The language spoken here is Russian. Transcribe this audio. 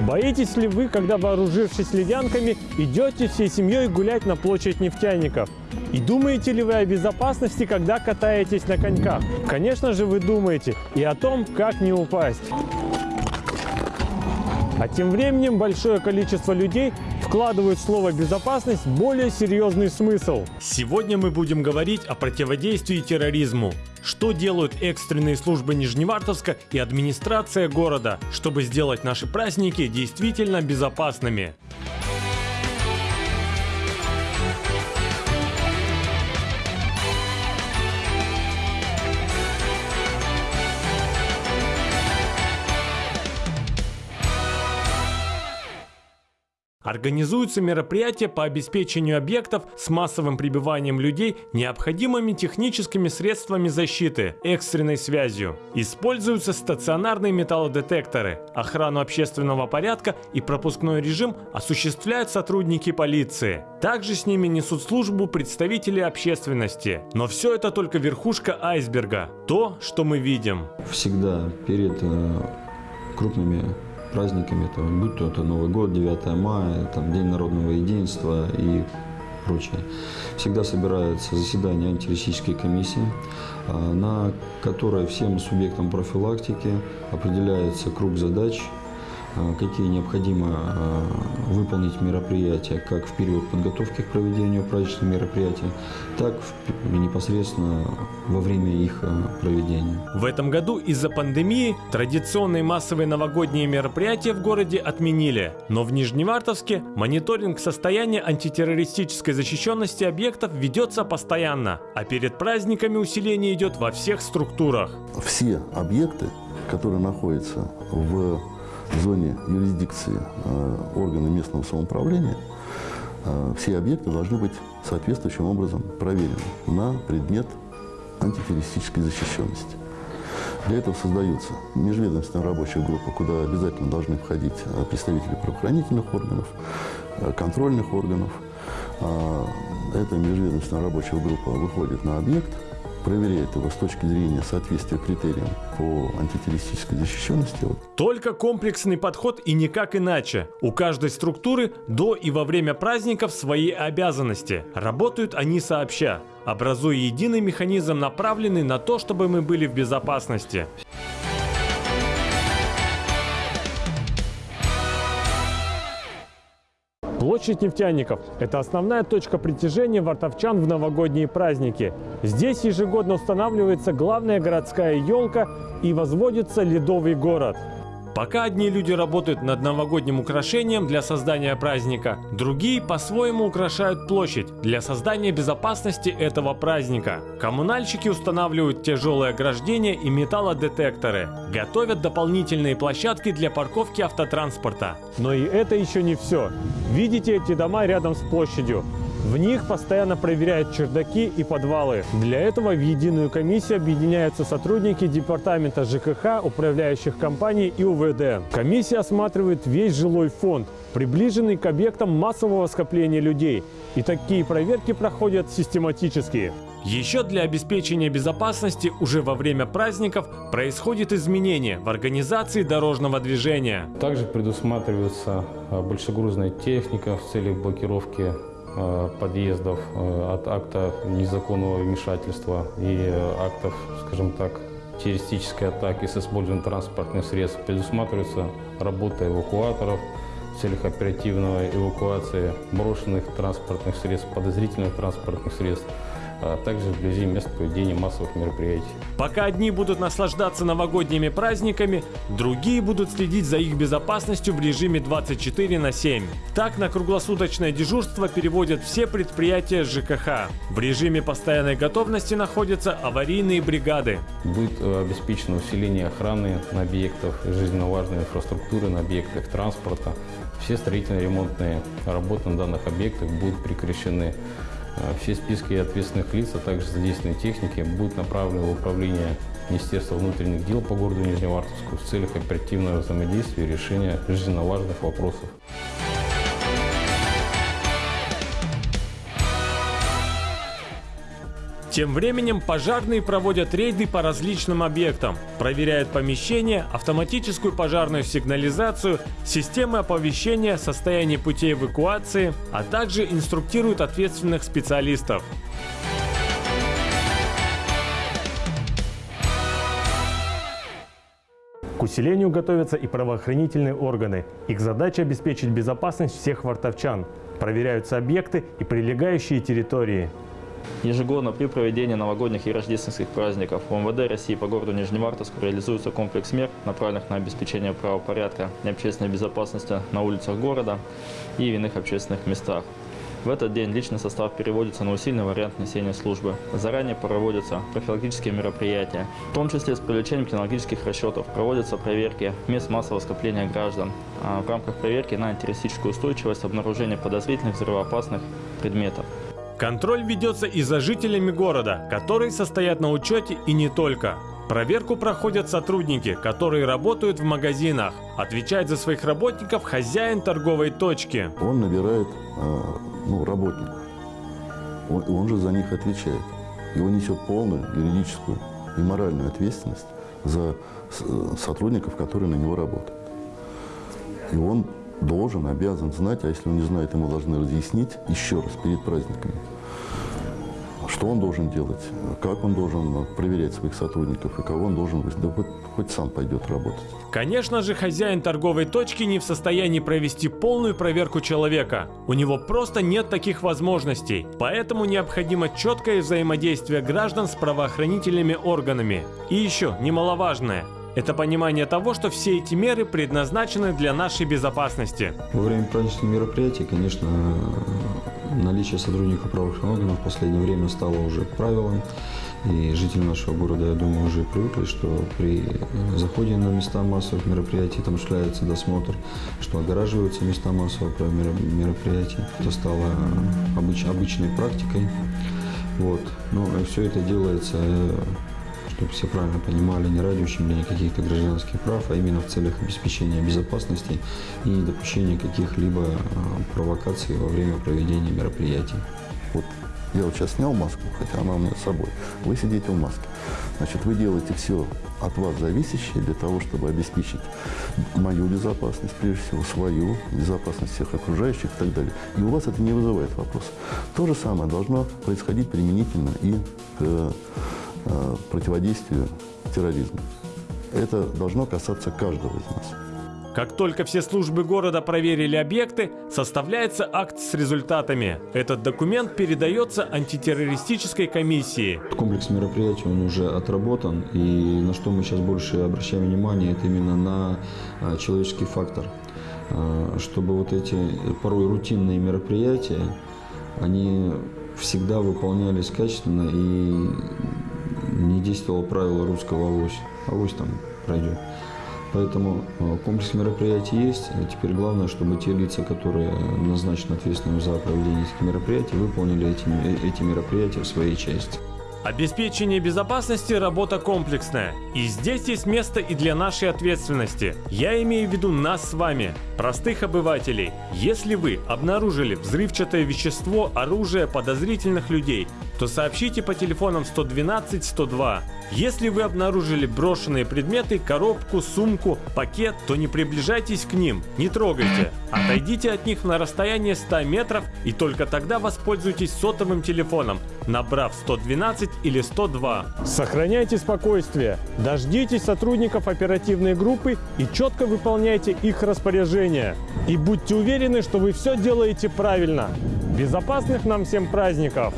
Боитесь ли вы, когда вооружившись ледянками, идете всей семьей гулять на площадь нефтяников? И думаете ли вы о безопасности, когда катаетесь на коньках? Конечно же вы думаете и о том, как не упасть. А тем временем большое количество людей вкладывают в слово «безопасность» более серьезный смысл. Сегодня мы будем говорить о противодействии терроризму. Что делают экстренные службы Нижневартовска и администрация города, чтобы сделать наши праздники действительно безопасными? Организуются мероприятия по обеспечению объектов с массовым прибыванием людей необходимыми техническими средствами защиты, экстренной связью. Используются стационарные металлодетекторы. Охрану общественного порядка и пропускной режим осуществляют сотрудники полиции. Также с ними несут службу представители общественности. Но все это только верхушка айсберга. То, что мы видим. Всегда перед э, крупными праздниками, это, будь то это Новый год, 9 мая, там, День народного единства и прочее. Всегда собираются заседания антитеррористической комиссии, а, на которой всем субъектам профилактики определяется круг задач, какие необходимо а, выполнить мероприятия как в период подготовки к проведению праздничных мероприятий, так и непосредственно во время их а, проведения. В этом году из-за пандемии традиционные массовые новогодние мероприятия в городе отменили, но в Нижневартовске мониторинг состояния антитеррористической защищенности объектов ведется постоянно, а перед праздниками усиление идет во всех структурах. Все объекты, которые находятся в в зоне юрисдикции э, органа местного самоуправления, э, все объекты должны быть соответствующим образом проверены на предмет антитеррористической защищенности. Для этого создаются межведомственная рабочая группа, куда обязательно должны входить э, представители правоохранительных органов, контрольных органов. Эта межведомственная рабочая группа выходит на объект, проверяет его с точки зрения соответствия критериям по антитеррористической защищенности. Только комплексный подход и никак иначе. У каждой структуры до и во время праздников свои обязанности. Работают они сообща, образуя единый механизм, направленный на то, чтобы мы были в безопасности. Площадь нефтяников – это основная точка притяжения вартовчан в новогодние праздники. Здесь ежегодно устанавливается главная городская елка и возводится ледовый город. Пока одни люди работают над новогодним украшением для создания праздника, другие по-своему украшают площадь для создания безопасности этого праздника. Коммунальщики устанавливают тяжелые ограждения и металлодетекторы, готовят дополнительные площадки для парковки автотранспорта. Но и это еще не все. Видите эти дома рядом с площадью? В них постоянно проверяют чердаки и подвалы. Для этого в единую комиссию объединяются сотрудники департамента ЖКХ, управляющих компаний и УВД. Комиссия осматривает весь жилой фонд, приближенный к объектам массового скопления людей. И такие проверки проходят систематически. Еще для обеспечения безопасности уже во время праздников происходит изменение в организации дорожного движения. Также предусматривается а, большегрузная техника в целях блокировки подъездов э, от акта незаконного вмешательства и э, актов, скажем так, террористической атаки с использованием транспортных средств предусматривается работа эвакуаторов в целях оперативной эвакуации брошенных транспортных средств, подозрительных транспортных средств, а также вблизи мест проведения массовых мероприятий. Пока одни будут наслаждаться новогодними праздниками, другие будут следить за их безопасностью в режиме 24 на 7. Так на круглосуточное дежурство переводят все предприятия ЖКХ. В режиме постоянной готовности находятся аварийные бригады. Будет э, обеспечено усиление охраны на объектах жизненно важной инфраструктуры, на объектах транспорта. Все строительно-ремонтные работы на данных объектах будут прекращены. А все списки ответственных лиц, а также задействованной техники будут направлены в управление Министерства внутренних дел по городу Нижневартовску в целях оперативного взаимодействия и решения жизненно важных вопросов. Тем временем пожарные проводят рейды по различным объектам, проверяют помещения, автоматическую пожарную сигнализацию, системы оповещения, состояние путей эвакуации, а также инструктируют ответственных специалистов. К усилению готовятся и правоохранительные органы. Их задача обеспечить безопасность всех вартовчан. Проверяются объекты и прилегающие территории. Ежегодно при проведении новогодних и рождественских праздников в МВД России по городу Нижневартовску реализуется комплекс мер, направленных на обеспечение правопорядка и общественной безопасности на улицах города и в иных общественных местах. В этот день личный состав переводится на усиленный вариант несения службы. Заранее проводятся профилактические мероприятия, в том числе с привлечением кинологических расчетов. Проводятся проверки мест массового скопления граждан. А в рамках проверки на антитеррористическую устойчивость обнаружения подозрительных взрывоопасных предметов. Контроль ведется и за жителями города, которые состоят на учете и не только. Проверку проходят сотрудники, которые работают в магазинах. Отвечает за своих работников хозяин торговой точки. Он набирает э, ну, работников. Он, он же за них отвечает. Он несет полную юридическую и моральную ответственность за с- сотрудников, которые на него работают. И он должен, обязан знать, а если он не знает, ему должны разъяснить еще раз перед праздниками, что он должен делать, как он должен проверять своих сотрудников и кого он должен, выс- да хоть, хоть сам пойдет работать. Конечно же, хозяин торговой точки не в состоянии провести полную проверку человека. У него просто нет таких возможностей. Поэтому необходимо четкое взаимодействие граждан с правоохранительными органами. И еще, немаловажное, это понимание того, что все эти меры предназначены для нашей безопасности. Во время праздничных мероприятий, конечно, наличие сотрудников правоохранительных органов в последнее время стало уже правилом. И жители нашего города, я думаю, уже привыкли, что при заходе на места массовых мероприятий там осуществляется досмотр, что огораживаются места массовых меро- мероприятий. Это стало обыч- обычной практикой. Вот. Но все это делается, э, чтобы все правильно понимали, не ради ущемления каких-то гражданских прав, а именно в целях обеспечения безопасности и недопущения каких-либо э, провокаций во время проведения мероприятий. Вот я вот сейчас снял маску, хотя она у меня с собой. Вы сидите в маске. Значит, вы делаете все от вас зависящее для того, чтобы обеспечить мою безопасность, прежде всего, свою, безопасность всех окружающих и так далее. И у вас это не вызывает вопроса. То же самое должно происходить применительно и к противодействию терроризму. Это должно касаться каждого из нас. Как только все службы города проверили объекты, составляется акт с результатами. Этот документ передается антитеррористической комиссии. Комплекс мероприятий, он уже отработан, и на что мы сейчас больше обращаем внимание, это именно на а, человеческий фактор. А, Чтобы вот эти порой рутинные мероприятия, они всегда выполнялись качественно и не действовало правило русского авось. Авось там пройдет. Поэтому э, комплекс мероприятий есть. Теперь главное, чтобы те лица, которые назначены ответственными за проведение этих мероприятий, выполнили эти, ме- эти мероприятия в своей части. Обеспечение безопасности – работа комплексная. И здесь есть место и для нашей ответственности. Я имею в виду нас с вами, простых обывателей. Если вы обнаружили взрывчатое вещество, оружие подозрительных людей, то сообщите по телефонам 112 102. Если вы обнаружили брошенные предметы, коробку, сумку, пакет, то не приближайтесь к ним, не трогайте. Отойдите от них на расстояние 100 метров и только тогда воспользуйтесь сотовым телефоном, набрав 112 или 102. Сохраняйте спокойствие, дождитесь сотрудников оперативной группы и четко выполняйте их распоряжения. И будьте уверены, что вы все делаете правильно. Безопасных нам всем праздников!